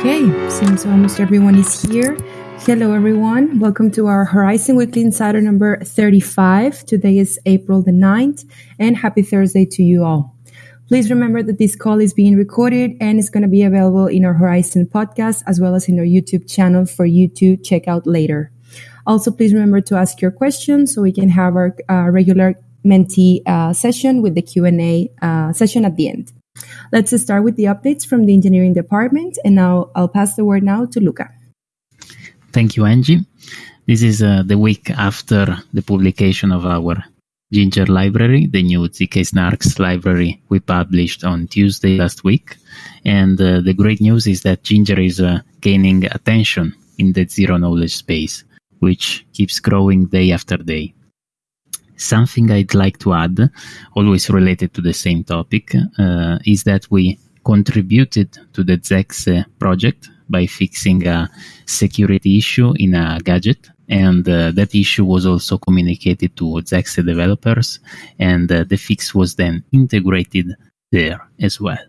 Okay, seems almost everyone is here. Hello, everyone. Welcome to our Horizen Weekly Insider number 35. Today is April the 9th, and happy Thursday to you all. Please remember that this call is being recorded and is going to be available in our Horizen podcast as well as in our YouTube channel for you to check out later. Also, please remember to ask your questions so we can have our uh, regular mentee uh, session with the Q&A uh, session at the end. Let's start with the updates from the engineering department, and now I'll pass the word now to Luca. Thank you, Angie. This is uh, the week after the publication of our Ginger library, the new ZK Snarks library we published on Tuesday last week. And uh, the great news is that Ginger is uh, gaining attention in the zero knowledge space, which keeps growing day after day. Something I'd like to add, always related to the same topic, uh, is that we contributed to the Zexe project by fixing a security issue in a gadget. And uh, that issue was also communicated to Zexe developers, and uh, the fix was then integrated there as well.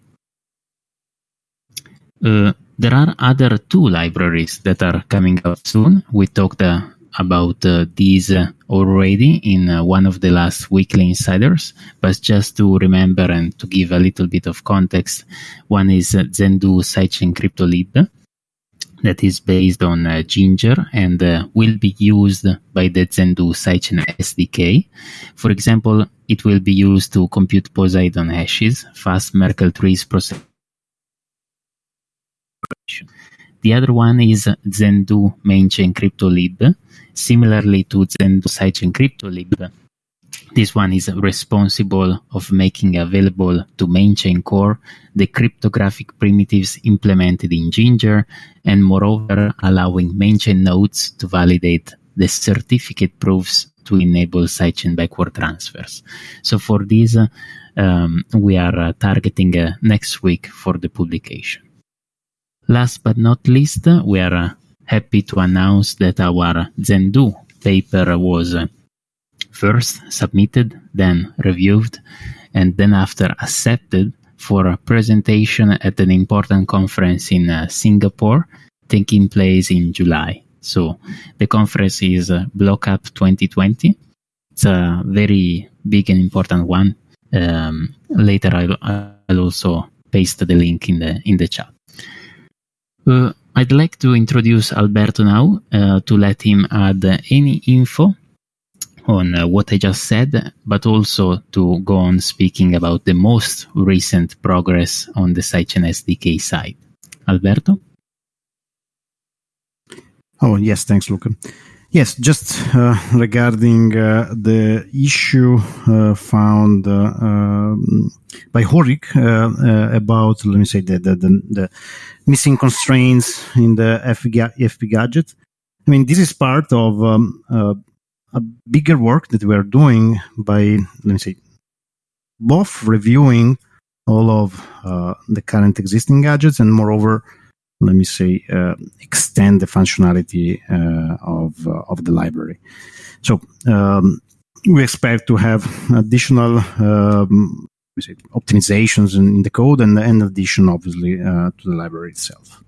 Uh, there are other two libraries that are coming out soon. We talked uh, about uh, these uh, already in uh, one of the last weekly insiders, but just to remember and to give a little bit of context, one is uh, Zendoo Sidechain CryptoLib that is based on uh, Ginger and uh, will be used by the Zendoo Sidechain SDK. For example, it will be used to compute Poseidon hashes, fast Merkle trees processing the other one is Zendoo Mainchain CryptoLib. Similarly to Zendoo Sidechain CryptoLib, this one is responsible of making available to mainchain core the cryptographic primitives implemented in Ginger and moreover allowing mainchain nodes to validate the certificate proofs to enable sidechain backward transfers. So for this, um, we are uh, targeting uh, next week for the publication. Last but not least, we are happy to announce that our Zendoo paper was first submitted, then reviewed, and then after accepted for a presentation at an important conference in uh, Singapore taking place in July. So the conference is uh, BlockUp 2020. It's a very big and important one. Um, later, I'll, I'll also paste the link in the in the chat. Uh, I'd like to introduce Alberto now uh, to let him add any info on uh, what I just said, but also to go on speaking about the most recent progress on the Sidechain SDK side. Alberto? Oh, yes, thanks, Luca. Yes, just uh, regarding uh, the issue uh, found uh, um, by Horik uh, uh, about, let me say, the, the, the, missing constraints in the FP, FP gadget. I mean, this is part of um, a bigger work that we are doing by, let me say, both reviewing all of the current existing gadgets and moreover let me say, uh, extend the functionality uh, of uh, of the library. So um, we expect to have additional um, say, optimizations in, in, the code and, and addition, obviously, uh, to the library itself.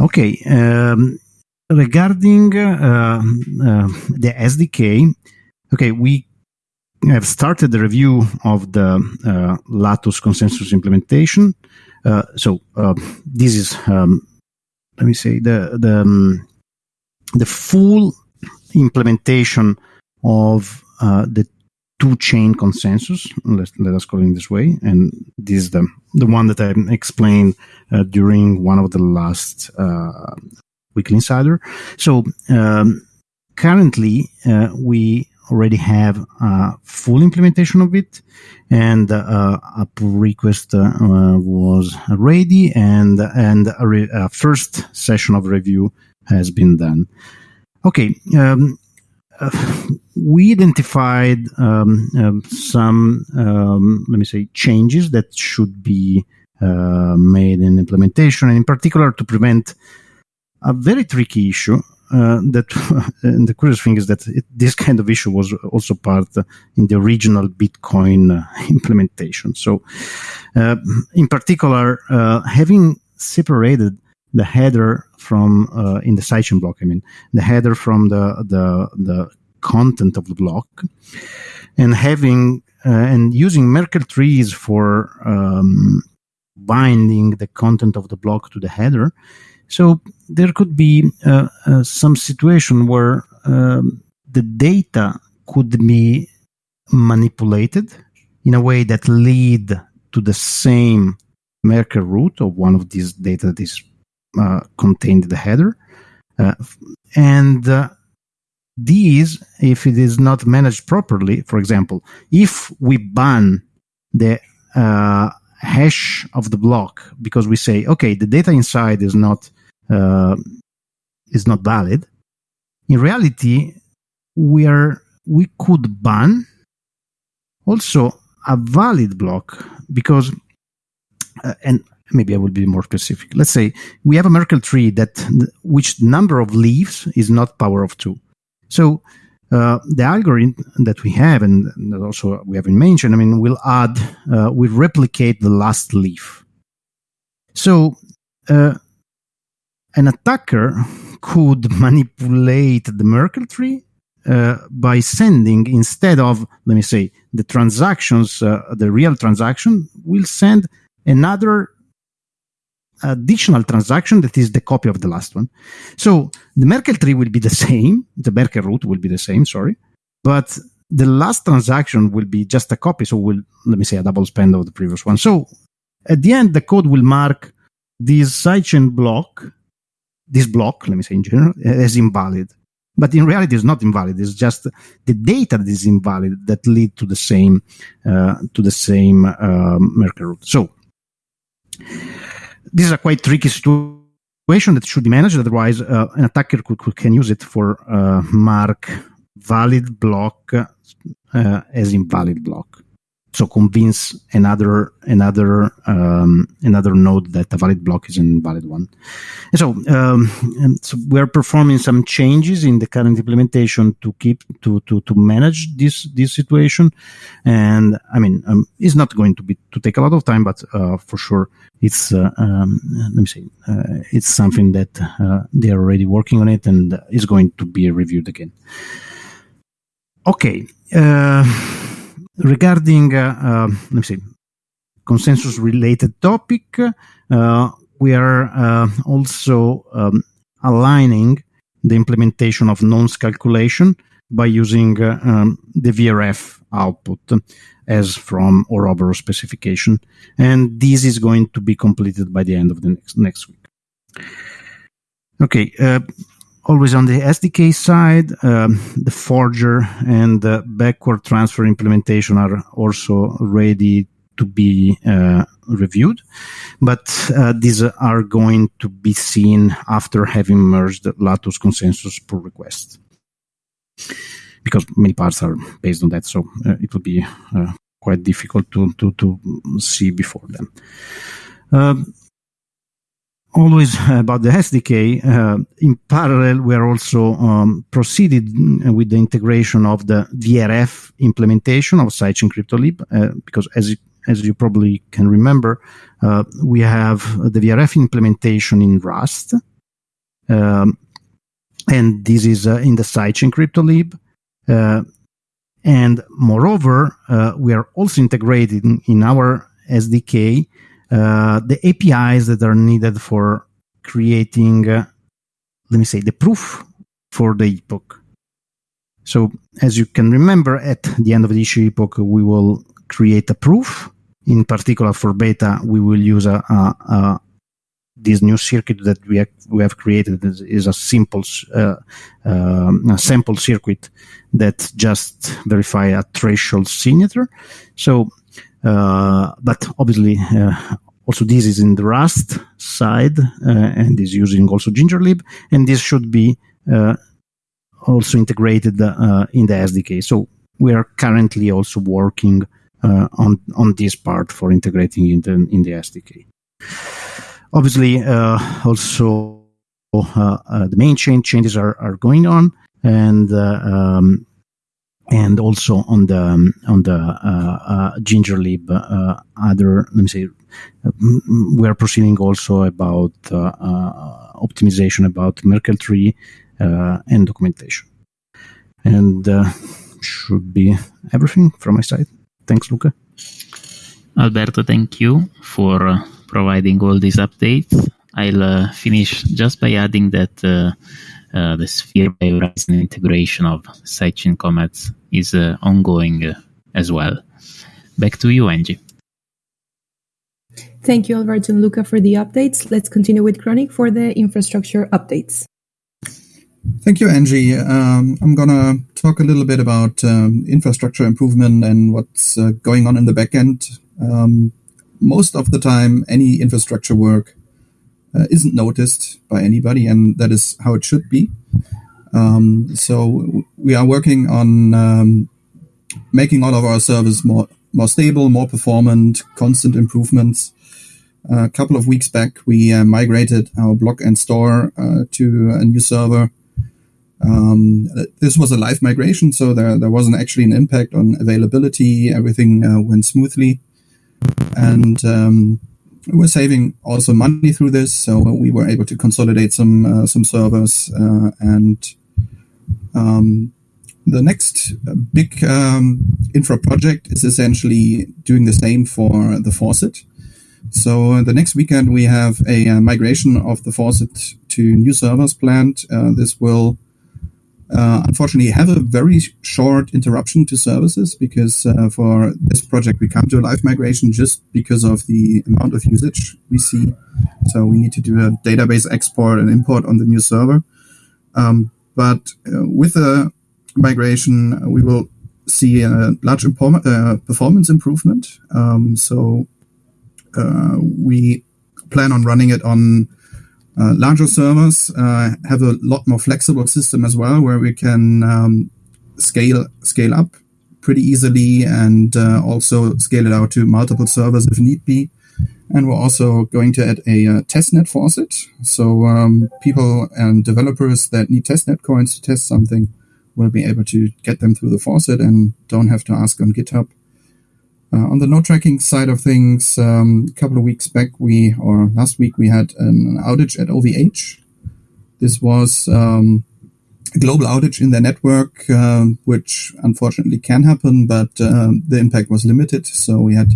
Okay. Um, regarding uh, uh, the SDK, okay, we have started the review of the Latus consensus implementation. Uh, so uh, this is um, let me say the the um, the full implementation of uh, the two chain consensus. Let, let us call it this way, and this is the the one that I explained uh, during one of the last uh, weekly insider. So um, currently we already have a full implementation of it. And uh, a pull request uh, was ready and and a, re- a, first session of review has been done. Okay um, uh, we identified um, um, some um, let me say changes that should be uh, made in implementation. And in particular to prevent a very tricky issue uh, that and the curious thing is that it, this kind of issue was also part uh, in the original Bitcoin uh, implementation. So, uh, in particular, uh, having separated the header from uh, in the sidechain block. I mean, the header from the the the content of the block, and having and using Merkle trees for um, binding the content of the block to the header. So there could be uh, uh, some situation where um, the data could be manipulated in a way that lead to the same Merkle root of one of these data that is uh, contained in the header. Uh, and uh, these, if it is not managed properly, for example, if we ban the uh, hash of the block because we say, okay, the data inside is not uh, is not valid. In reality, we are we could ban also a valid block because uh, and maybe I will be more specific. Let's say we have a Merkle tree that which number of leaves is not power of two. So uh, the algorithm that we have and that also we haven't mentioned, I mean, will add, uh, replicate the last leaf. So uh, an attacker could manipulate the Merkle tree uh, by sending instead of let me say the transactions uh, the real transaction will send another additional transaction that is the copy of the last one. So the merkle tree will be the same the merkle root will be the same sorry but the last transaction will be just a copy so will let me say a double spend of the previous one. So at the end the code will mark this sidechain block this block let me say in general as invalid. But in reality it's not invalid. It's just the data that is invalid that lead to the same uh, to the same uh, merkle root so this is a quite tricky situation that should be managed. Otherwise uh, an attacker could, could, can use it for uh, mark valid block uh, as invalid block so convince another another um, another node that a valid block is an invalid one. And so, um, and so we're performing some changes in the current implementation to keep to to to manage this this situation. And I mean, um, it's not going to be to take a lot of time, but uh, for sure, it's uh, um, let me say uh, it's something that uh, they are already working on it and is going to be reviewed again. Okay uh, regarding, uh, uh, let me see, consensus related topic, uh, we are also um, aligning the implementation of nonce calculation by using um, the VRF output as from Ouroboros specification. And this is going to be completed by the end of the next, next week. Okay, uh, always on the SDK side, um, the Forger and the backward transfer implementation are also ready to be uh, reviewed, but uh, these are going to be seen after having merged Latus consensus pull request. Because many parts are based on that, so uh, it will be uh, quite difficult to, to, to see before them. Um, always about the SDK. Uh, in parallel, we are also um, proceeded with the integration of the VRF implementation of Sidechain CryptoLib, uh, because as as you probably can remember, uh, we have the VRF implementation in Rust, um, and this is uh, in the Sidechain CryptoLib. Uh, and moreover, uh, we are also integrating in our SDK uh, the APIs that are needed for creating, uh, let me say, the proof for the epoch. So, as you can remember, at the end of the issue epoch, we will create a proof. In particular, for beta, we will use a, a, a this new circuit that we have, we have created is, is a simple uh, uh, a sample circuit that just verify a threshold signature. So, uh, but obviously, uh, also this is in the Rust side uh, and is using also Gingerlib, and this should be uh, also integrated uh, in the SDK. So we are currently also working on on this part for integrating in the in the SDK. Obviously, also the main chain changes are, are going on, and um, and also on the um, on the uh, uh, Gingerlib uh, other let me say we are proceeding also about optimization about Merkle tree and documentation. And should be everything from my side. Thanks, Luca. Alberto, thank you for uh, providing all these updates. I'll uh, finish just by adding that uh, uh the Sphere by Horizen integration of sidechain comets is uh, ongoing uh, as well. Back to you, Angie. Thank you, Alberto and Luca, for the updates. Let's continue with Chronic for the infrastructure updates. Thank you, Angie. Um, I'm going to talk a little bit about um, infrastructure improvement and what's uh, going on in the backend. Um, most of the time, any infrastructure work uh, isn't noticed by anybody, and that is how it should be. Um, so we are working on um, making all of our servers more more stable, more performant, constant improvements. A couple of weeks back, we uh, migrated our block and store uh, to a new server um, this was a live migration, so there, there wasn't actually an impact on availability. Everything uh, went smoothly. And um, we're saving also money through this, so we were able to consolidate some uh, some servers. Uh, and um, the next big um, infra project is essentially doing the same for the faucet. So the next weekend we have a uh, migration of the faucet to new servers planned. Uh, this will uh, unfortunately have a very short interruption to services because uh, for this project we come to a live migration just because of the amount of usage we see. So we need to do a database export and import on the new server. Um, but uh, with the migration, we will see a large uh, performance improvement. Um, so uh, we plan on running it on uh, larger servers uh, have a lot more flexible system as well, where we can um, scale scale up pretty easily and uh, also scale it out to multiple servers if need be. And we're also going to add a uh, testnet faucet, so um, people and developers that need testnet coins to test something will be able to get them through the faucet and don't have to ask on GitHub. Uh, on the node tracking side of things, um, a couple of weeks back, we or last week we had an outage at OVH. This was um, a global outage in their network, uh, which unfortunately can happen, but uh, the impact was limited. So we had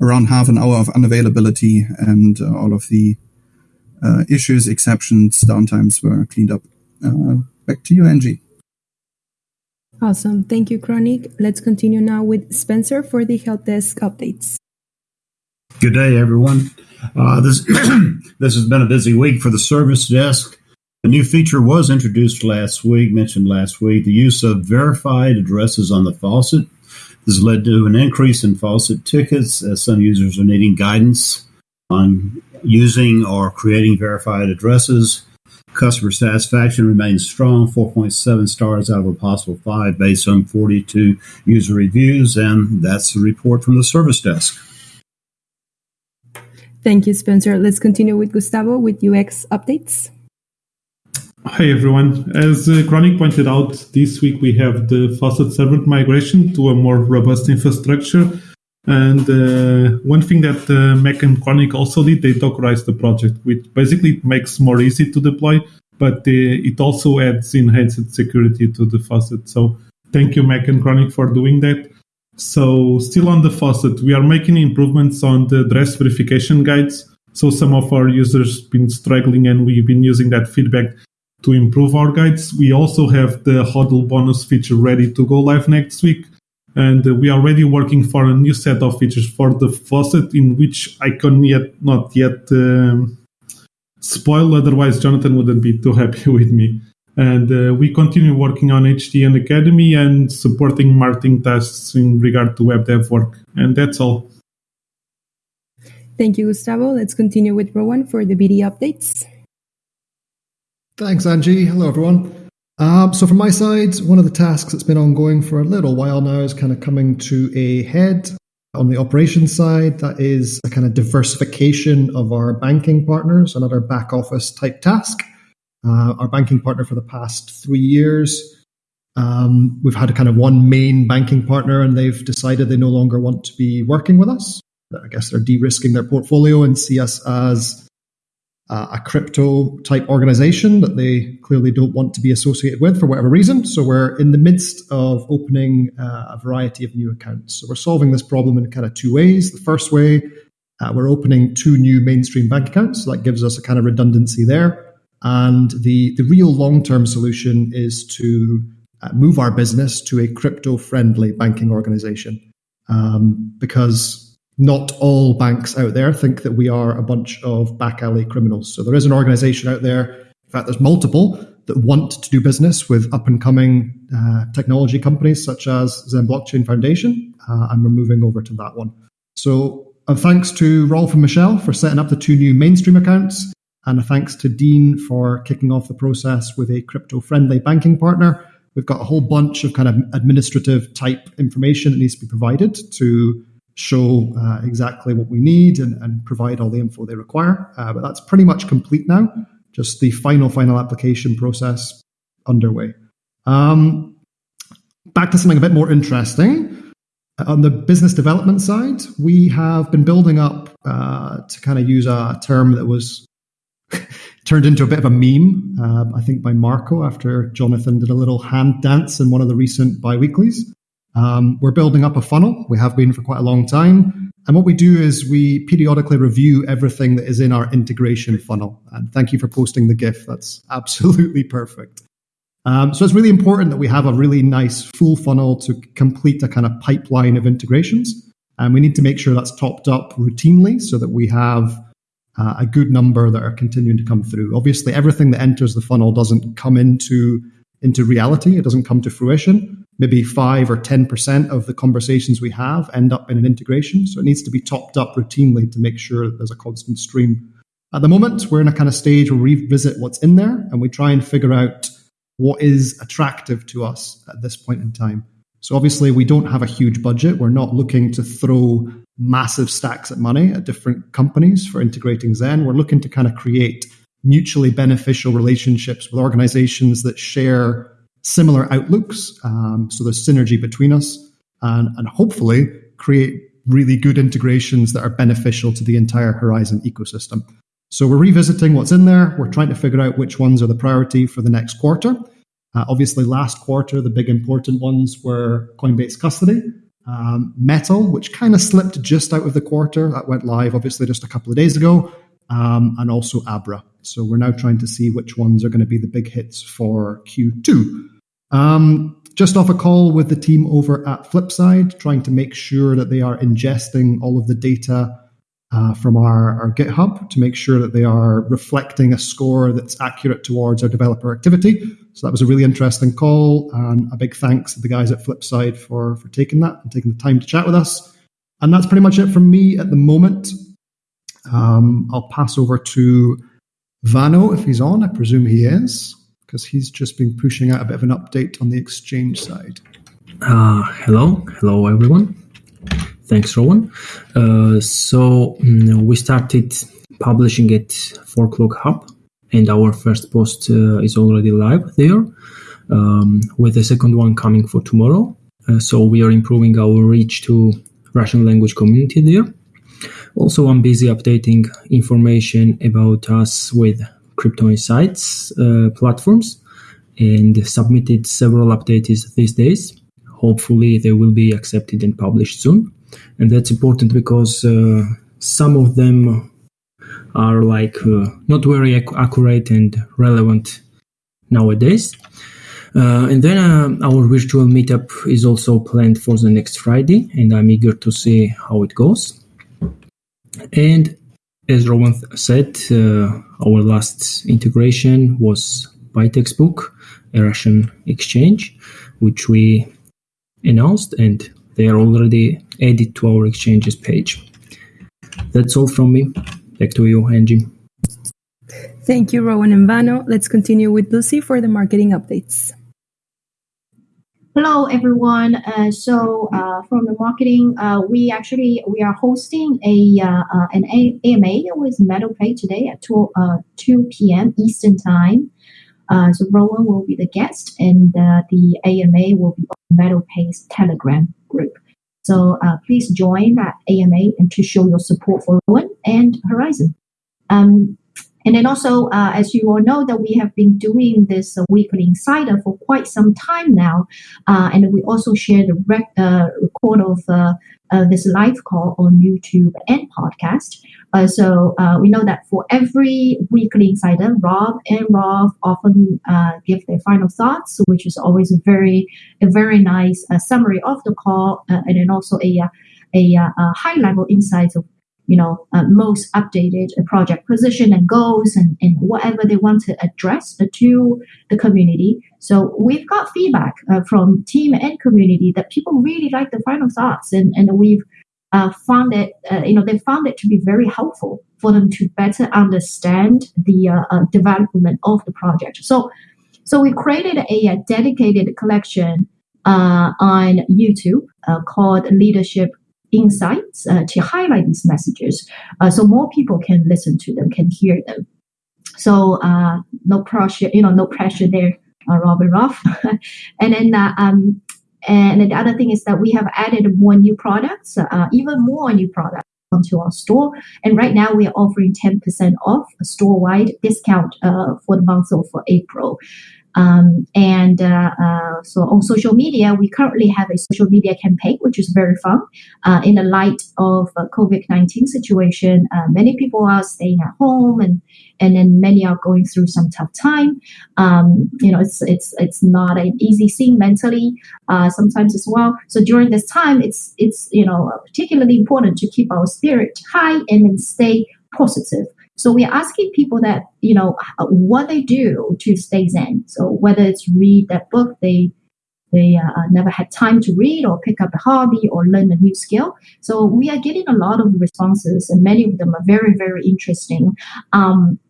around half an hour of unavailability, and all of the issues, exceptions, downtimes were cleaned up. Back to you, Angie. Awesome. Thank you, Chronic. Let's continue now with Spencer for the help desk updates. Good day, everyone. Uh, this this has been a busy week for the service desk. A new feature was introduced last week, mentioned last week, the use of verified addresses on the faucet. This led to an increase in faucet tickets as some users are needing guidance on using or creating verified addresses. Customer satisfaction remains strong, 4.7 stars out of a possible five based on 42 user reviews. And that's the report from the service desk. Thank you, Spencer. Let's continue with Gustavo with UX updates. Hi, everyone. As uh, Chronic pointed out, this week we have the faucet servant migration to a more robust infrastructure and uh, one thing that uh, Mac and Chronic also did, they Dockerized the project, which basically makes more easy to deploy, but uh, it also adds enhanced security to the faucet. So thank you, Mac and Chronic, for doing that. So still on the faucet, we are making improvements on the address verification guides. So some of our users been struggling, and we've been using that feedback to improve our guides. We also have the HODL bonus feature ready to go live next week and we are already working for a new set of features for the faucet in which I can yet not yet um, spoil. Otherwise Jonathan wouldn't be too happy with me. And uh, we continue working on HDN Academy and supporting marketing tasks in regard to web dev work. And that's all. Thank you Gustavo. Let's continue with Rowan for the BD updates. Thanks Angie. Hello everyone um, so, from my side, one of the tasks that's been ongoing for a little while now is kind of coming to a head. On the operations side, that is a kind of diversification of our banking partners, another back office type task. Uh, our banking partner for the past three years, um, we've had a kind of one main banking partner, and they've decided they no longer want to be working with us. I guess they're de-risking their portfolio and see us as uh, a crypto type organization that they clearly don't want to be associated with for whatever reason. So we're in the midst of opening uh, a variety of new accounts. So we're solving this problem in kind of two ways. The first way, uh, we're opening two new mainstream bank accounts. So that gives us a kind of redundancy there. And the, the real long term solution is to uh, move our business to a crypto friendly banking organization. Um, because not all banks out there think that we are a bunch of back alley criminals. So there is an organization out there, in fact, there's multiple that want to do business with up and coming uh, technology companies such as Zen Blockchain Foundation. Uh, and we're moving over to that one. So uh, thanks to Rolf and Michelle for setting up the two new mainstream accounts. And a thanks to Dean for kicking off the process with a crypto friendly banking partner. We've got a whole bunch of kind of administrative type information that needs to be provided to show uh, exactly what we need and, and, provide all the info they require. Uh, but that's pretty much complete now. Just the final, final application process underway. Um, back to something a bit more interesting. On the business development side, we have been building up, uh, to kind of use a term that was turned into a bit of a meme, uh, I think, by Marco after Jonathan did a little hand dance in one of the recent bi-weeklies. Um, we're building up a funnel. We have been for quite a long time. And what we do is we periodically review everything that is in our integration funnel. And thank you for posting the GIF. That's absolutely perfect. Um, so it's really important that we have a really nice full funnel to complete a kind of pipeline of integrations. And we need to make sure that's topped up routinely so that we have uh, a good number that are continuing to come through. Obviously, everything that enters the funnel doesn't come into into reality. It doesn't come to fruition. Maybe five or ten percent of the conversations we have end up in an integration. So it needs to be topped up routinely to make sure that there's a constant stream. At the moment, we're in a kind of stage where we revisit what's in there and we try and figure out what is attractive to us at this point in time. So obviously, we don't have a huge budget. We're not looking to throw massive stacks of money at different companies for integrating Zen. We're looking to kind of create mutually beneficial relationships with organizations that share similar outlooks. Um, so there's synergy between us and, and hopefully create really good integrations that are beneficial to the entire Horizen ecosystem. So we're revisiting what's in there. We're trying to figure out which ones are the priority for the next quarter. Uh, obviously, last quarter, the big important ones were Coinbase Custody, um, Metal, which kind of slipped just out of the quarter. That went live, obviously, just a couple of days ago, um, and also Abra. So we're now trying to see which ones are going to be the big hits for Q2. Um, just off a call with the team over at Flipside, trying to make sure that they are ingesting all of the data uh, from our, our GitHub to make sure that they are reflecting a score that's accurate towards our developer activity. So that was a really interesting call, and a big thanks to the guys at Flipside for for taking that and taking the time to chat with us. And that's pretty much it from me at the moment. Um, I'll pass over to Vano if he's on. I presume he is because he's just been pushing out a bit of an update on the exchange side. Uh, hello, hello everyone. Thanks, Rowan. Uh, so um, we started publishing at Forklog Hub, and our first post uh, is already live there, um, with the second one coming for tomorrow. Uh, so we are improving our reach to Russian language community there. Also, I'm busy updating information about us with Crypto Insights uh, platforms and submitted several updates these days. Hopefully, they will be accepted and published soon and that's important because uh, some of them are like uh, not very ac- accurate and relevant nowadays. Uh, and then uh, our virtual meetup is also planned for the next Friday, and I'm eager to see how it goes. And as Rowan said, uh, our last integration was Bitexbook, a Russian exchange, which we announced, and they are already added to our exchanges page. That's all from me. Back to you, Angie. Thank you, Rowan and Vano. Let's continue with Lucy for the marketing updates. Hello, everyone. Uh, so, uh, from the marketing, uh, we actually we are hosting a uh, uh, an AMA with MetalPay today at 2, uh, 2 p.m. Eastern Time. so, Rowan will be the guest, and the AMA will be on MetalPay's Telegram group. So please join that AMA and to show your support for Rowan and Horizen. Um, and then also, uh, as you all know, that we have been doing this uh, weekly insider for quite some time now, uh, and we also share the rec- uh, record of uh, uh, this live call on YouTube and podcast. so we know that for every weekly insider, Rob and Rob often give their final thoughts, which is always a very, a very nice summary of the call, and then also a a, a high level insights of you know, uh, most updated project position and goals and, and whatever they want to address to the community. So we've got feedback uh, from team and community that people really like the final thoughts and, and we've uh, found it, uh, you know, they found it to be very helpful for them to better understand the uh, uh, development of the project. So, so we created a, a dedicated collection on YouTube called Leadership insights uh, to highlight these messages uh, so more people can listen to them, can hear them. So uh, no pressure, you know, no pressure there, uh, Robin Roth. and then uh, um, and the other thing is that we have added more new products, uh, even more new products onto our store. And right now we are offering 10% off a store-wide discount uh, for the month of April. Um, and uh, uh, so on social media, we currently have a social media campaign, which is very fun. Uh, in the light of COVID nineteen situation, uh, many people are staying at home, and and then many are going through some tough time. Um, you know, it's it's it's not an easy thing mentally uh, sometimes as well. So during this time, it's it's you know particularly important to keep our spirit high and then stay positive. So we're asking people that, you know, what they do to stay zen. So whether it's read that book they they uh, never had time to read or pick up a hobby or learn a new skill. So we are getting a lot of responses and many of them are very, very interesting. Um,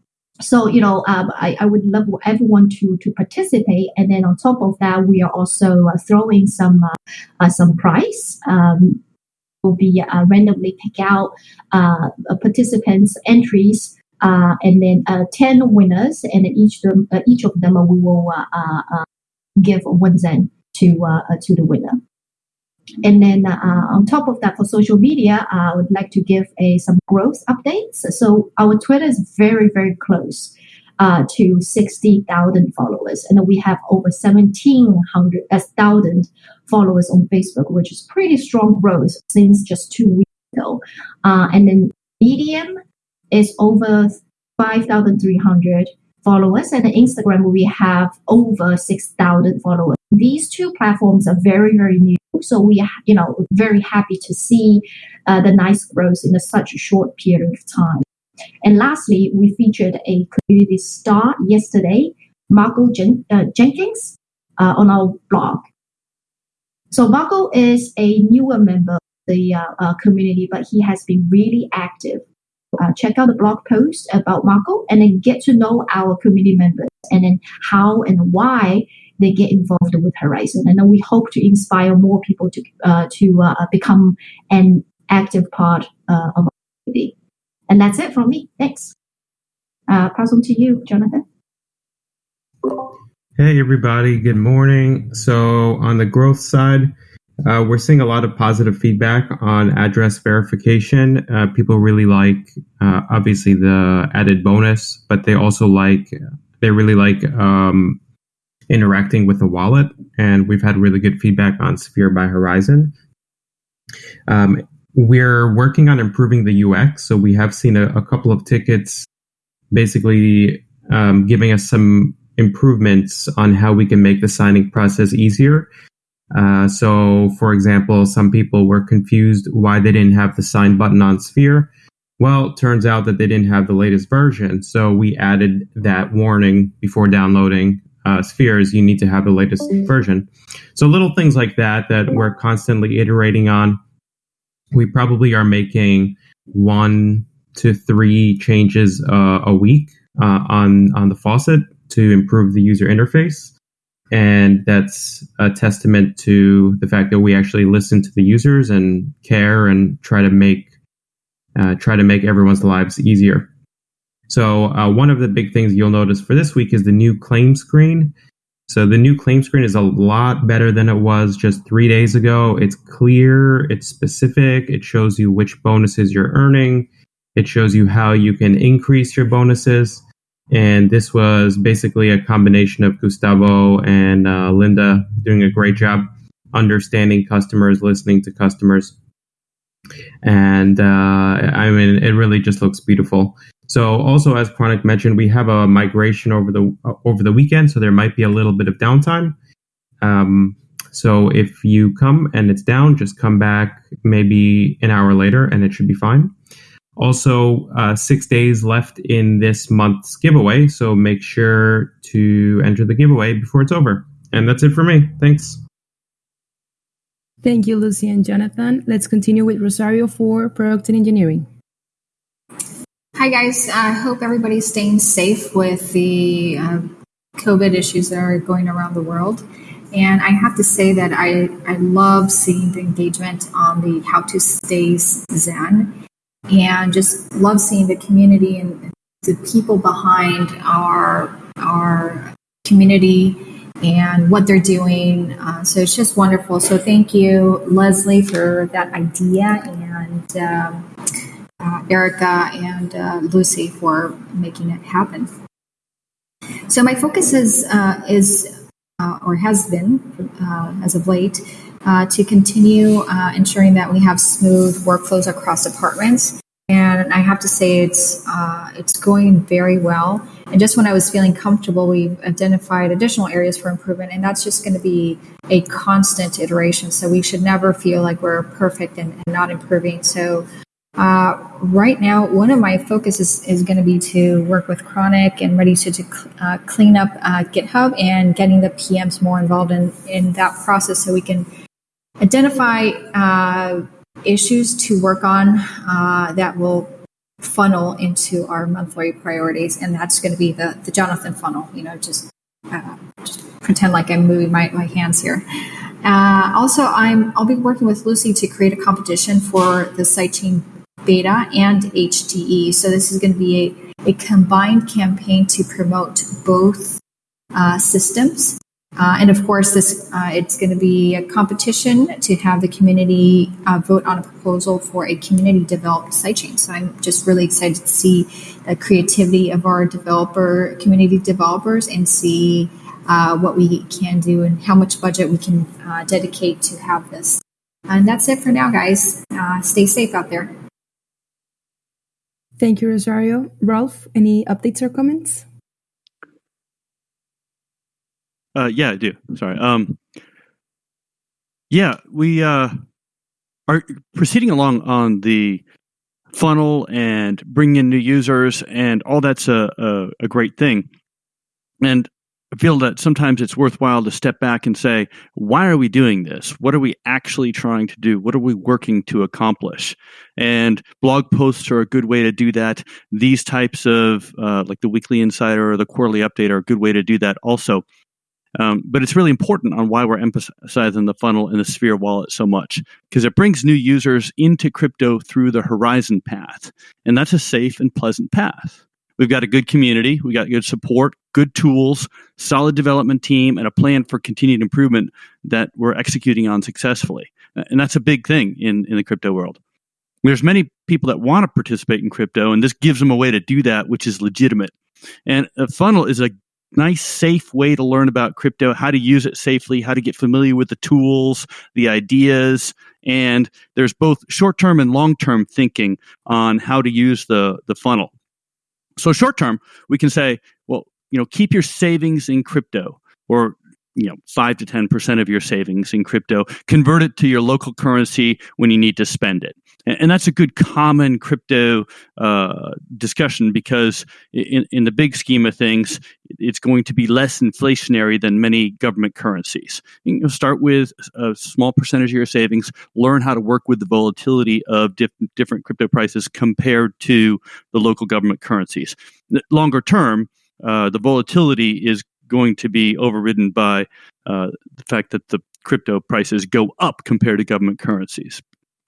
so you know um, I, I would love everyone to to participate and then on top of that we are also uh, throwing some uh, uh some prize um, will be uh, randomly pick out uh, participants entries uh, and then uh, 10 winners, and each them, uh, each of them uh, we will uh, uh, give one zen to to the winner. And then on top of that, for social media, I would like to give a some growth updates. So our Twitter is very very close. Uh, to 60,000 followers. And we have over 1,700 1,000 followers on Facebook, which is pretty strong growth since just two weeks ago. Uh, and then Medium is over 5,300 followers, and Instagram we have over 6,000 followers. These two platforms are very, very new, so we, you know, very happy to see uh, the nice growth in a, such a short period of time. And lastly, we featured a community star yesterday, Marco Jen- uh, Jenkins, uh, on our blog. So Marco is a newer member of the uh, uh, community, but he has been really active uh, check out the blog post about Marco and then get to know our community members and then how and why they get involved with Horizen. And then we hope to inspire more people to uh, to uh, become an active part uh, of our community. And that's it from me. Thanks. Uh, pass on to you, Jonathan. Hey, everybody. Good morning. So, on the growth side, uh, we're seeing a lot of positive feedback on address verification. Uh, people really like, uh, obviously, the added bonus, but they also like, they really like um, interacting with the wallet. And we've had really good feedback on Sphere by Horizen. Um, we're working on improving the UX. So we have seen a, a couple of tickets basically um, giving us some improvements on how we can make the signing process easier. Uh, so, for example, some people were confused why they didn't have the sign button on Sphere. Well, turns out that they didn't have the latest version. So we added that warning before downloading uh, Spheres. You need to have the latest version. So little things like that that we're constantly iterating on. We probably are making one to three changes uh, a week uh, on on the faucet to improve the user interface. And that's a testament to the fact that we actually listen to the users and care and try to make uh, try to make everyone's lives easier. So uh, one of the big things you'll notice for this week is the new claim screen. So the new claim screen is a lot better than it was just three days ago. It's clear, it's specific, it shows you which bonuses you're earning, it shows you how you can increase your bonuses. And this was basically a combination of Gustavo and uh, Linda doing a great job understanding customers, listening to customers. And uh, I mean, it really just looks beautiful. So, also as Chronic mentioned, we have a migration over the over the weekend, so there might be a little bit of downtime. Um, so, if you come and it's down, just come back maybe an hour later, and it should be fine. Also, uh, six days left in this month's giveaway, so make sure to enter the giveaway before it's over. And that's it for me. Thanks. Thank you, Lucy and Jonathan. Let's continue with Rosario for product and engineering. Hi, guys. I hope everybody's staying safe with the uh, COVID issues that are going around the world. And I have to say that I, I love seeing the engagement on the How to Stay Zen and just love seeing the community and the people behind our our community and what they're doing. Uh, so it's just wonderful. So thank you, Leslie, for that idea, and um, uh, Erica and uh, Lucy for making it happen. So my focus is uh, is uh, or has been uh, as of late to continue uh, ensuring that we have smooth workflows across departments. And I have to say, it's uh, it's going very well. And just when I was feeling comfortable, we've identified additional areas for improvement, and that's just going to be a constant iteration. So we should never feel like we're perfect and, and not improving. So uh, right now, one of my focuses is, is going to be to work with Chronic and Ready to, to uh, clean up uh, GitHub and getting the PMs more involved in, in that process so we can identify uh, issues to work on uh, that will funnel into our monthly priorities. And that's going to be the, the Jonathan funnel, you know, just, uh, just pretend like I'm moving my, my hands here. Uh, also, I'm, I'll be working with Lucy to create a competition for the sidechain beta and HDE. So this is going to be a, a combined campaign to promote both uh, systems uh, and of course, this uh, it's going to be a competition to have the community uh, vote on a proposal for a community developed sidechain. So I'm just really excited to see the creativity of our developer community developers and see uh, what we can do and how much budget we can uh, dedicate to have this. And that's it for now, guys. Uh, stay safe out there. Thank you, Rosario. Rolf, any updates or comments? Uh, yeah, I do. Sorry. Um, yeah, we uh, are proceeding along on the funnel and bringing in new users, and all that's a, a, a great thing. And I feel that sometimes it's worthwhile to step back and say, why are we doing this? What are we actually trying to do? What are we working to accomplish? And blog posts are a good way to do that. These types of, uh, like the weekly insider or the quarterly update, are a good way to do that also. Um, but it's really important on why we're emphasizing the funnel and the Sphere wallet so much because it brings new users into crypto through the Horizen path. And that's a safe and pleasant path. We've got a good community, we got good support, good tools, solid development team, and a plan for continued improvement that we're executing on successfully. And that's a big thing in, in the crypto world. There's many people that want to participate in crypto, and this gives them a way to do that, which is legitimate. And a funnel is a nice, safe way to learn about crypto, how to use it safely, how to get familiar with the tools, the ideas, and there's both short-term and long-term thinking on how to use the the funnel. So short-term, we can say, well, you know, keep your savings in crypto or you know, 5 to 10% of your savings in crypto, convert it to your local currency when you need to spend it. And that's a good common crypto uh, discussion because in, in the big scheme of things it's going to be less inflationary than many government currencies. You know, start with a small percentage of your savings learn how to work with the volatility of diff- different crypto prices compared to the local government currencies. Longer term uh, the volatility is going to be overridden by uh, the fact that the crypto prices go up compared to government currencies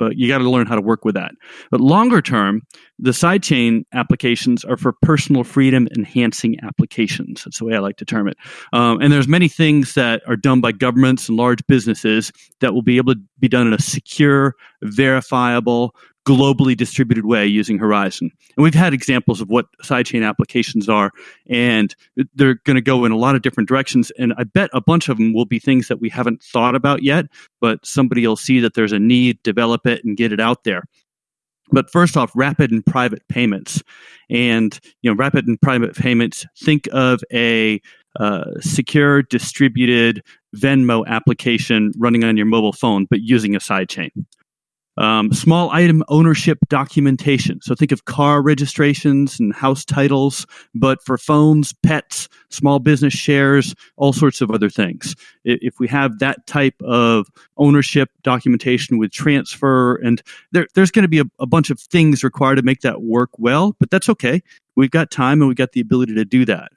but you got to learn how to work with that. But longer term, the sidechain applications are for personal freedom enhancing applications. That's the way I like to term it. Um, and there's many things that are done by governments and large businesses that will be able to be done in a secure, verifiable, globally distributed way using Horizen. And we've had examples of what sidechain applications are, and they're going to go in a lot of different directions. And I bet a bunch of them will be things that we haven't thought about yet, but somebody will see that there's a need, develop it, and get it out there. But first off, rapid and private payments. And, you know, rapid and private payments, think of a uh, secure, distributed Venmo application running on your mobile phone, but using a sidechain. Um, small item ownership documentation. So think of car registrations and house titles, but for phones, pets, small business shares, all sorts of other things. If we have that type of ownership documentation with transfer, and there, there's going to be a, a bunch of things required to make that work well, but that's okay. We've got time and we've got the ability to do that.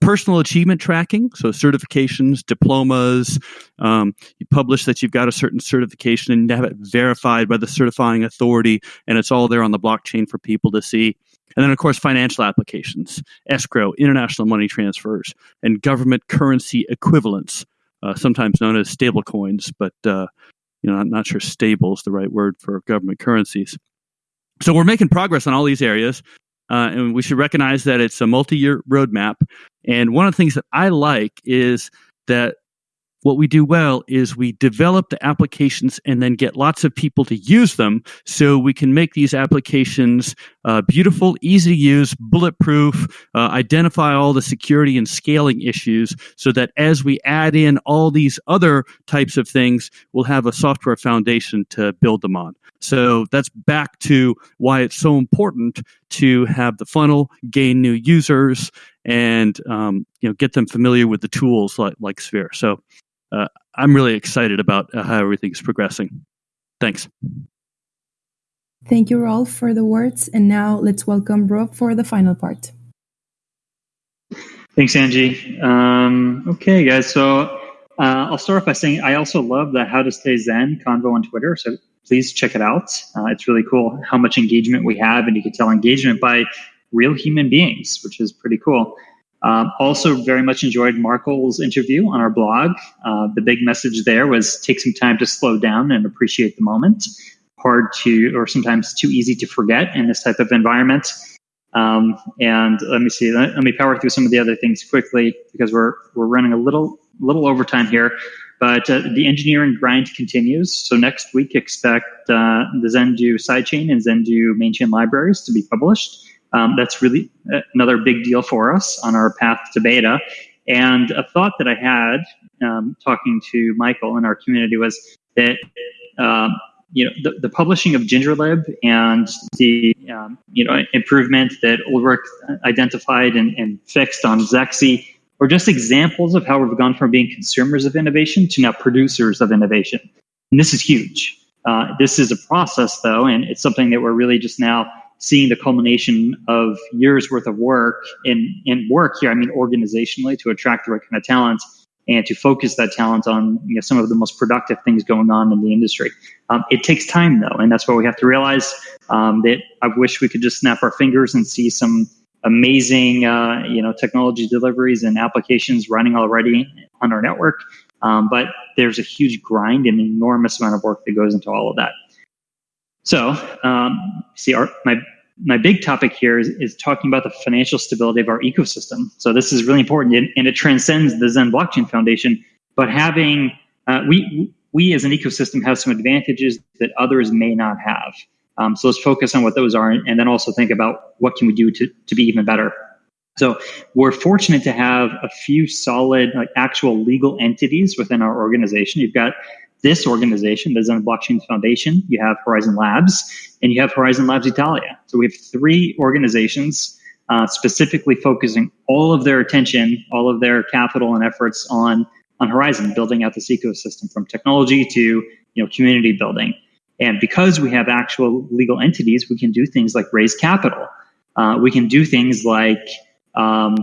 Personal achievement tracking, so certifications, diplomas. Um, you publish that you've got a certain certification and have it verified by the certifying authority, and it's all there on the blockchain for people to see. And then, of course, financial applications, escrow, international money transfers, and government currency equivalents, uh, sometimes known as stable coins, but uh, you know, I'm not sure stable is the right word for government currencies. So we're making progress on all these areas. Uh, and we should recognize that it's a multi-year roadmap. And one of the things that I like is that what we do well is we develop the applications and then get lots of people to use them so we can make these applications uh, beautiful, easy to use, bulletproof, uh, identify all the security and scaling issues so that as we add in all these other types of things, we'll have a software foundation to build them on. So that's back to why it's so important to have the funnel, gain new users, and um, you know get them familiar with the tools like, like Sphere. So uh, I'm really excited about uh, how everything's progressing. Thanks. Thank you, Rolf, for the words. And now let's welcome Rob for the final part. Thanks, Angie. Um, okay, guys. So uh, I'll start off by saying I also love the How to Stay Zen convo on Twitter. So please check it out. Uh, it's really cool how much engagement we have, and you can tell engagement by real human beings, which is pretty cool. Um, also, very much enjoyed Marco's interview on our blog. Uh, the big message there was take some time to slow down and appreciate the moment. Hard to, or sometimes too easy to forget in this type of environment. Um, and let me see. Let, let, me power through some of the other things quickly because we're we're running a little little overtime here. But uh, the engineering grind continues. So next week, expect uh, the Zendoo sidechain and Zendoo mainchain libraries to be published. Um, that's really another big deal for us on our path to beta. And a thought that I had um, talking to Michael in our community was that um, you know the, the, publishing of GingerLib and the um, you know improvement that Ulrich identified and, and fixed on Zexe are just examples of how we've gone from being consumers of innovation to now producers of innovation. And this is huge. Uh, this is a process, though, and it's something that we're really just now seeing the culmination of years worth of work in work here, I mean organizationally to attract the right kind of talent and to focus that talent on you know, some of the most productive things going on in the industry. Um, it takes time though, and that's what we have to realize um, that I wish we could just snap our fingers and see some amazing uh, you know technology deliveries and applications running already on our network. Um, but there's a huge grind and enormous amount of work that goes into all of that. So, um, see, our, my my big topic here is, is talking about the financial stability of our ecosystem. So this is really important, and, and it transcends the Zen Blockchain Foundation. But having uh, we we as an ecosystem have some advantages that others may not have. Um, so let's focus on what those are, and, then also think about what can we do to to be even better. So we're fortunate to have a few solid, like actual legal entities within our organization. You've got this organization, the Zen Blockchain Foundation, you have Horizen Labs, and you have Horizen Labs Italia. So we have three organizations uh, specifically focusing all of their attention, all of their capital and efforts on on Horizen, building out this ecosystem from technology to you know community building. And because we have actual legal entities, we can do things like raise capital. Uh, we can do things like um,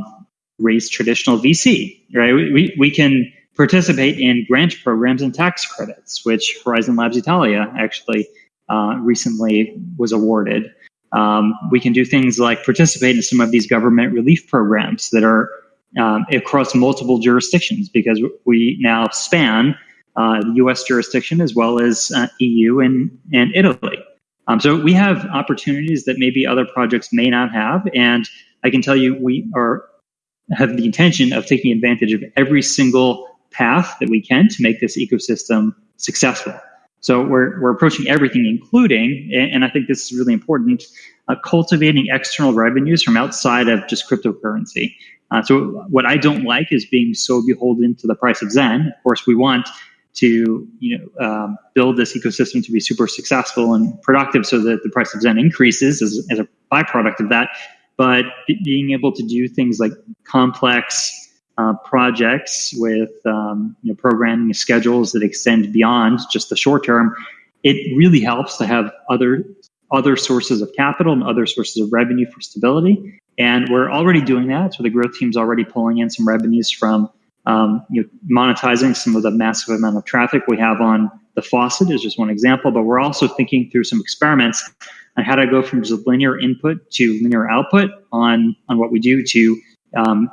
raise traditional VC, right? We, we, we can participate in grant programs and tax credits, which Horizen Labs Italia actually uh, recently was awarded. Um, we can do things like participate in some of these government relief programs that are um, across multiple jurisdictions because we now span uh, U.S. jurisdiction as well as uh, EU and, and Italy. Um, so we have opportunities that maybe other projects may not have, and I can tell you we are have the intention of taking advantage of every single path that we can to make this ecosystem successful. So we're, we're approaching everything, including, and I think this is really important, uh, cultivating external revenues from outside of just cryptocurrency. Uh, so what I don't like is being so beholden to the price of Zen. Of course, we want to you know um, build this ecosystem to be super successful and productive, so that the price of Zen increases as, as a byproduct of that. But being able to do things like complex uh, projects with um, you know, programming schedules that extend beyond just the short term, it really helps to have other other sources of capital and other sources of revenue for stability. And we're already doing that. So the growth team's already pulling in some revenues from um, you know, monetizing some of the massive amount of traffic we have on the faucet is just one example, but we're also thinking through some experiments on how to go from just linear input to linear output on on what we do to um,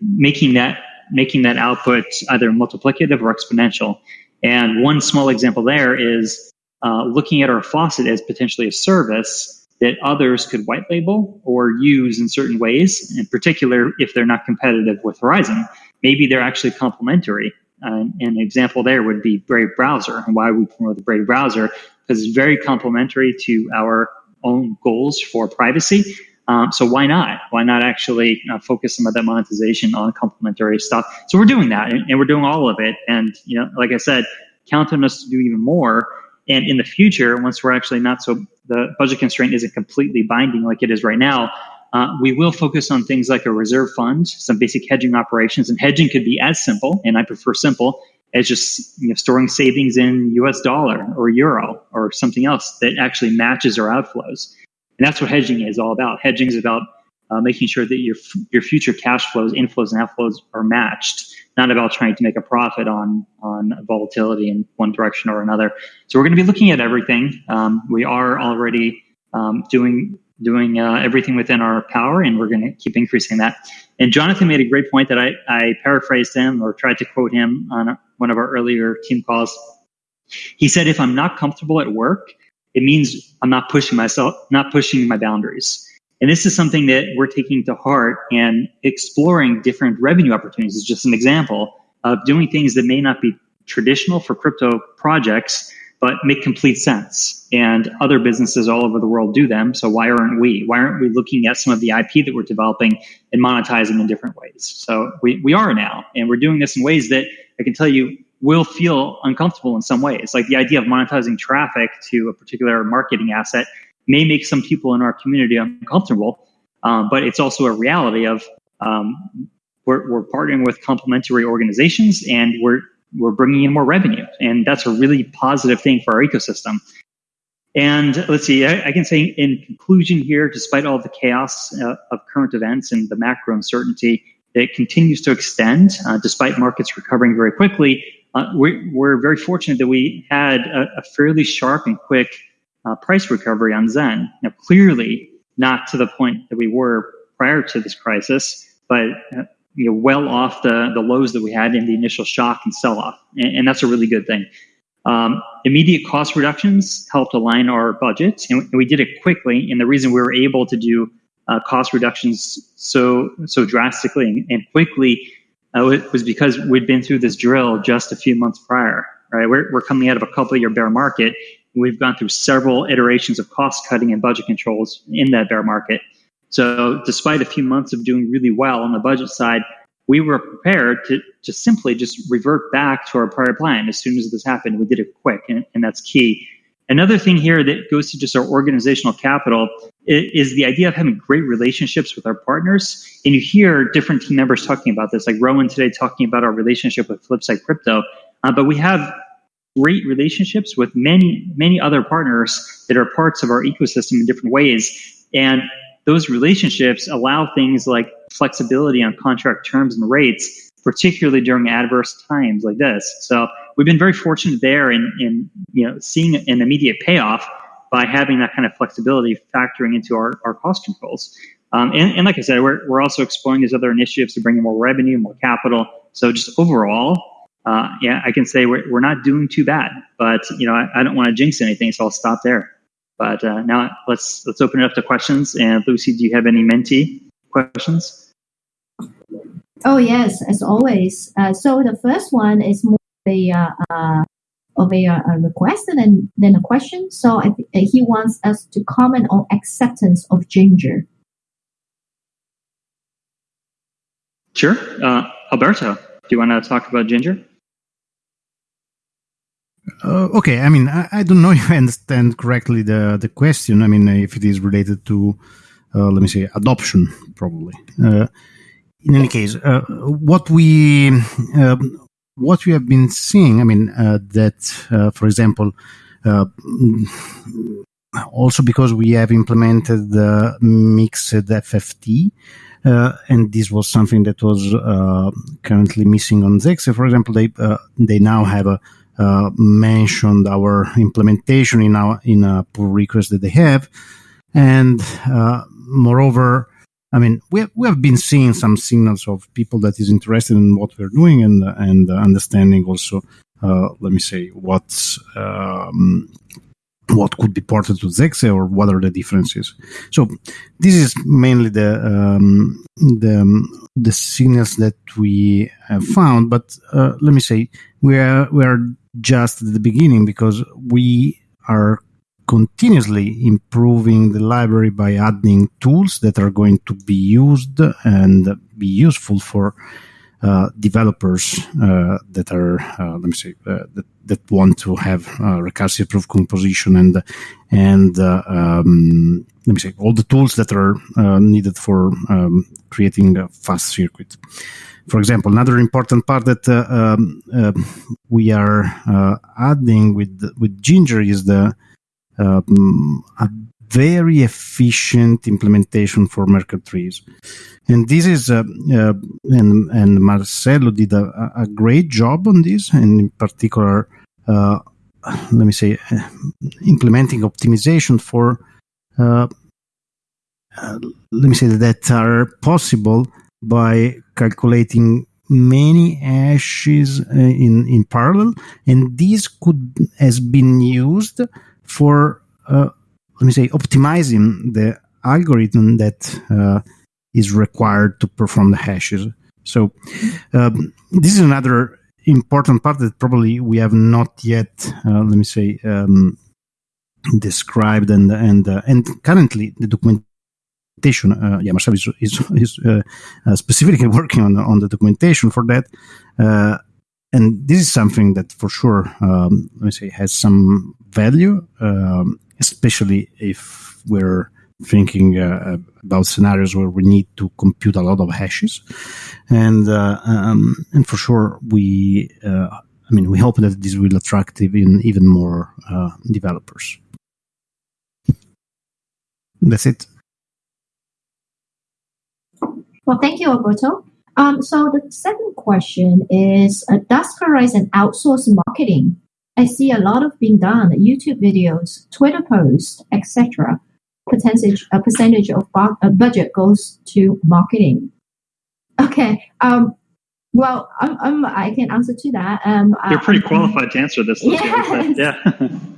making that making that output either multiplicative or exponential. And one small example there is uh, looking at our faucet as potentially a service that others could white label or use in certain ways, in particular if they're not competitive with Horizen. Maybe they're actually complementary. Uh, an example there would be Brave Browser and why we promote the Brave Browser because it's very complementary to our own goals for privacy. Um, so why not? Why not actually uh, focus some of that monetization on complementary stuff? So we're doing that, and, and, we're doing all of it. And you know, like I said, count on us to do even more. And in the future, once we're actually not so the budget constraint isn't completely binding like it is right now, uh, we will focus on things like a reserve fund, some basic hedging operations, and hedging could be as simple, and I prefer simple, as just you know, storing savings in US dollar or euro or something else that actually matches our outflows. And that's what hedging is all about. Hedging is about uh, making sure that your your future cash flows, inflows, and outflows are matched. Not about trying to make a profit on on volatility in one direction or another. So we're going to be looking at everything. Um, we are already um, doing doing uh, everything within our power, and we're going to keep increasing that. And Jonathan made a great point that I, I paraphrased him or tried to quote him on one of our earlier team calls. He said, "If I'm not comfortable at work, it means I'm not pushing myself, not pushing my boundaries." And this is something that we're taking to heart and exploring different revenue opportunities is just an example of doing things that may not be traditional for crypto projects, but make complete sense. And other businesses all over the world do them. So why aren't we? Why aren't we looking at some of the IP that we're developing and monetizing in different ways? So we, we are now, and we're doing this in ways that I can tell you will feel uncomfortable in some ways. Like the idea of monetizing traffic to a particular marketing asset may make some people in our community uncomfortable, um, but it's also a reality of um, we're, we're partnering with complementary organizations and we're we're bringing in more revenue. And that's a really positive thing for our ecosystem. And let's see, I, I can say in conclusion here, despite all the chaos uh, of current events and the macro uncertainty that continues to extend, uh, despite markets recovering very quickly, uh, we're, we're, very fortunate that we had a, a fairly sharp and quick uh, price recovery on Zen. Now, clearly not to the point that we were prior to this crisis, but uh, you know, well off the, the lows that we had in the initial shock and sell off. And, and that's a really good thing. Um, immediate cost reductions helped align our budget, and we did it quickly. And the reason we were able to do uh, cost reductions so so drastically and, and quickly uh, was because we'd been through this drill just a few months prior. Right, we're, we're coming out of a couple year bear market. We've gone through several iterations of cost cutting and budget controls in that bear market. So despite a few months of doing really well on the budget side, we were prepared to just simply just revert back to our prior plan as soon as this happened. We did it quick, and, and that's key. Another thing here that goes to just our organizational capital is the idea of having great relationships with our partners. And you hear different team members talking about this, like Rowan today talking about our relationship with Flipside Crypto. Uh, but we have great relationships with many, many other partners that are parts of our ecosystem in different ways. And those relationships allow things like flexibility on contract terms and rates, particularly during adverse times like this. So we've been very fortunate there in, in you know seeing an immediate payoff. by having that kind of flexibility factoring into our, our cost controls. Um, and, and like I said, we're, we're also exploring these other initiatives to bring in more revenue, more capital. So just overall, uh, yeah, I can say we're, we're not doing too bad, but you know, I, I don't want to jinx anything, so I'll stop there. But uh, now let's let's open it up to questions. And Lucy, do you have any mentee questions? Oh yes, as always. Uh, so the first one is more a uh, uh, of a, uh, a request and then then a question. So I th- he wants us to comment on acceptance of ginger. Sure, uh, Alberto, do you want to talk about ginger? Uh, okay, I mean, I, I, don't know if I understand correctly the the question. I mean, if it is related to, uh, let me say, adoption, probably. Uh, in any case, uh, what we um, what we have been seeing, I mean, uh, that uh, for example, also because we have implemented the mixed FFT. and this was something that was currently missing on Zexe. For example, they they now have a uh, mentioned our implementation in our in a pull request that they have, and uh, moreover, I mean we have, we have been seeing some signals of people that is interested in what we're doing and and understanding also. Uh, let me say what's um, what could be ported to Zexe or what are the differences. So this is mainly the um, the the signals that we have found. But uh, let me say we are we are just at the beginning because we are continuously improving the library by adding tools that are going to be used and be useful for uh, developers uh, that are, uh, let me say, uh, that, that want to have uh, recursive proof composition and and um, let me say all the tools that are needed for um, creating a fast circuit. For example, another important part that uh, um, uh, we are uh, adding with with Ginger is the um, a very efficient implementation for Merkle trees, and this is uh, uh, and and Marcelo did a, a, great job on this, and in particular, uh, let me say, implementing optimization for. let me say that are possible by calculating many hashes uh, in in parallel, and this could has been used for uh, let me say optimizing the algorithm that uh, is required to perform the hashes. So um, this is another important part that probably we have not yet uh, let me say um, described and and uh, and currently the document documentation. Uh, yeah, Marcel is, is, is uh, uh, specifically working on, on the documentation for that. Uh, and this is something that for sure, um, let me say, has some value, um, especially if we're thinking uh, about scenarios where we need to compute a lot of hashes. And, uh, um, and for sure, we, I mean, we hope that this will attract even, even more developers. That's it. Well, thank you, Alberto. Um, so the second question is, uh, does Horizen outsource marketing? I see a lot of being done, YouTube videos, Twitter posts, etc. Percentage, a percentage of bu- uh, budget goes to marketing. Okay. Um, well, I'm, I'm, i can answer to that. Um, You're pretty qualified to answer this. Yes. Yeah.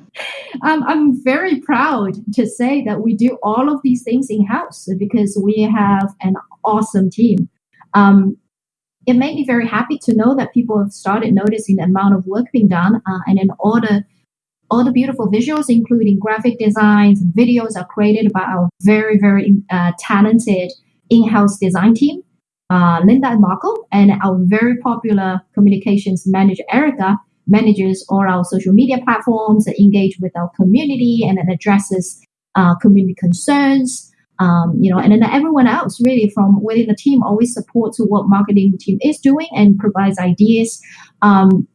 um, I'm very proud to say that we do all of these things in house because we have an awesome team. Um, it made me very happy to know that people have started noticing the amount of work being done, uh, and then all the all the beautiful visuals, including graphic designs and videos, are created by our very very uh, talented in-house design team, uh, Linda and Marco, and our very popular communications manager Erica manages all our social media platforms, engage with our community, and then addresses uh, community concerns. Um, you know, and then everyone else really from within the team always supports what marketing team is doing and provides ideas. Um,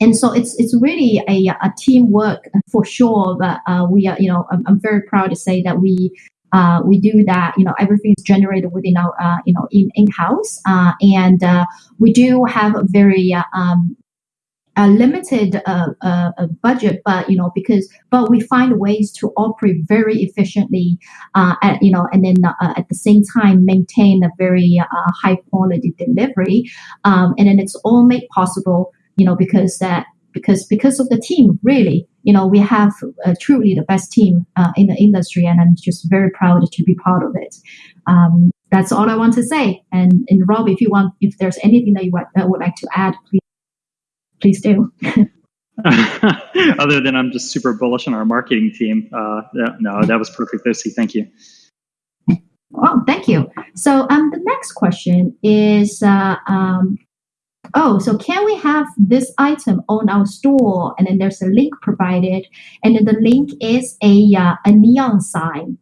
and so it's it's really a, a teamwork for sure. But uh, we are, you know, I'm, I'm, very proud to say that we uh, we do that. You know, everything is generated within our, uh, you know, in in house, uh, and uh, we do have a very uh, um, a limited uh, uh, uh, budget, but you know because but we find ways to operate very efficiently, uh, at, you know, and then uh, at the same time maintain a very uh, high quality delivery, um, and then it's all made possible, you know, because that because because of the team really. You know we have uh, truly the best team uh, in the industry and i'm just very proud to be part of it. Um, that's all i want to say. And, and rob if you want if there's anything that you would, uh, would like to add please please do Other than I'm just super bullish on our marketing team. Uh, no, that was perfect, Lucy. Thank you. Oh, thank you. So um, the next question is, uh, um, oh, so can we have this item on our store? And then there's a link provided, and then the link is a uh, a neon sign,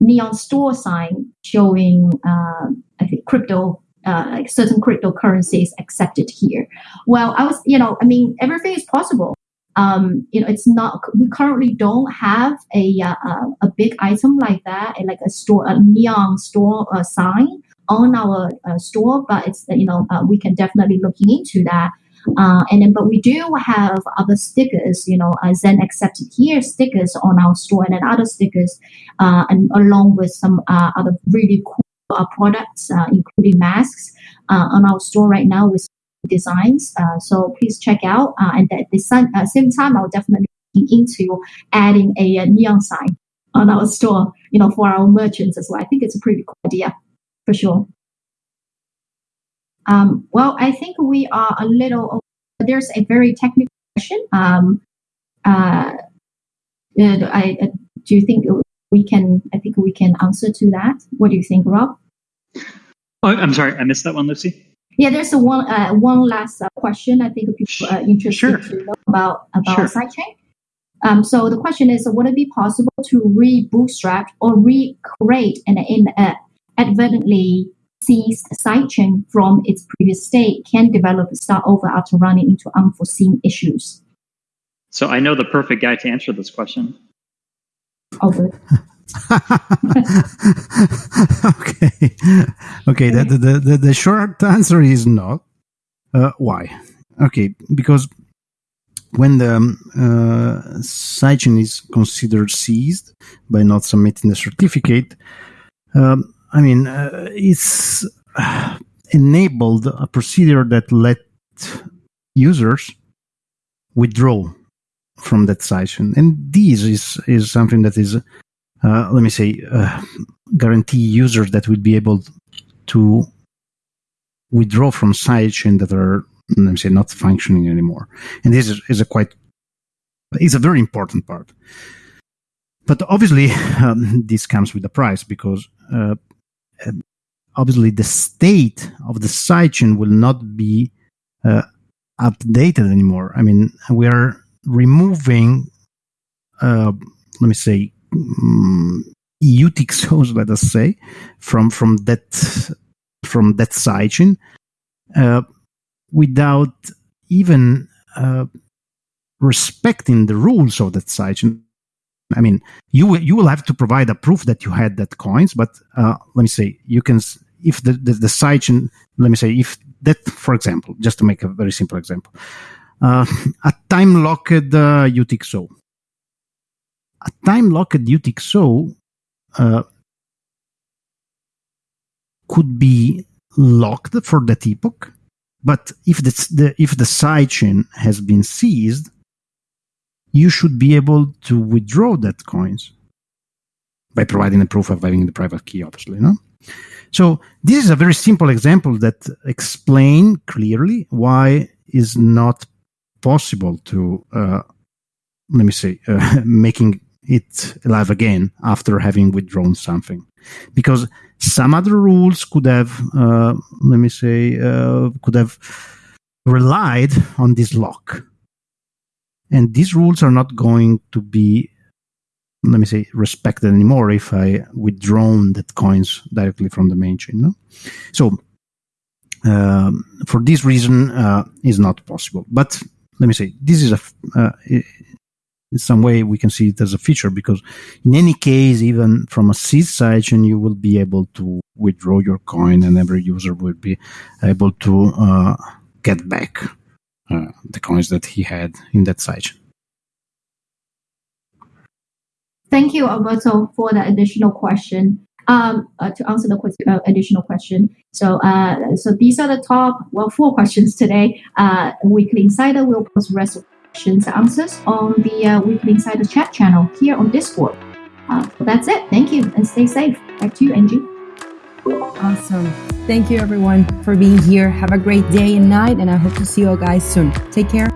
neon store sign showing, uh, I think, crypto uh, certain cryptocurrencies accepted here. Well, I was, you know, I mean, everything is possible. Um, you know, it's not. We currently don't have a uh, a big item like that, like a store, a neon store uh, sign on our uh, store, but it's you know uh, we can definitely looking into that. Uh, and then, but we do have other stickers, you know, uh, Zen accepted here stickers on our store, and then other stickers, and along with some other really cool uh, products, uh, including masks, uh, on our store right now with designs. Uh, so please check out. Uh, and at the same, uh, time, I'll definitely be into adding a, a, neon sign on our store, you know, for our merchants as well. I think it's a pretty cool idea for sure. Um, well, I think we are a little. There's a very technical question. Um, I, do you think we can, I think we can answer to that. What do you think, Rob? Oh, I'm sorry, I missed that one, Lucy. Yeah, there's a one uh, one last uh, question. I think people are interested sure. to know about about sure. sidechain. Um, so the question is, would it be possible to re-bootstrap or recreate an inadvertently seized sidechain from its previous state? Can developers start over after running into unforeseen issues? So I know the perfect guy to answer this question. Okay. Okay. The, the, the, the, short answer is no. Uh, why? Okay. Because when the um, uh, sidechain is considered seized by not submitting the certificate, um, I mean, uh, it's enabled a procedure that let users withdraw from that session. And this is, is something that is, uh, let me say, uh, guarantee users that will be able to withdraw from sidechain that are, let me say, not functioning anymore. And this is, is a quite, it's a very important part. But obviously, um, this comes with a price because uh, obviously the state of the sidechain will not be uh, updated anymore. I mean, we are removing, uh, let me say, um, UTXOs, let us say, from from that from that sidechain, uh, without even uh, respecting the rules of that sidechain. I mean, you you will have to provide a proof that you had that coins, but uh, let me say, you can if the, the the sidechain, let me say, if that, for example, just to make a very simple example, a time locked uh, UTXO. A time locked UTXO uh, could be locked for that epoch, but if the, the if the sidechain has been seized, you should be able to withdraw that coins by providing a proof of having the private key, obviously, no? So this is a very simple example that explain clearly why is not possible to, uh, let me say, uh, making it alive again after having withdrawn something. Because some other rules could have, uh, let me say, uh, could have relied on this lock. And these rules are not going to be, let me say, respected anymore if I withdrawn that coins directly from the main chain. No? So, um, for this reason, uh, is not possible. But let me say this is a uh, in some way we can see it as a feature because in any case even from a seed sidechain you will be able to withdraw your coin and every user will be able to uh, get back uh, the coins that he had in that sidechain. Thank you, Alberto, for the additional question. Um, uh, to answer the question, uh, additional question. So, uh, so these are the top, well, four questions today. Uh, Weekly Insider will post rest of questions answers on the uh, Weekly Insider chat channel here on Discord. Uh, that's it. Thank you and stay safe. Back to you, Angie. Awesome. Thank you, everyone, for being here. Have a great day and night, and I hope to see you all guys soon. Take care.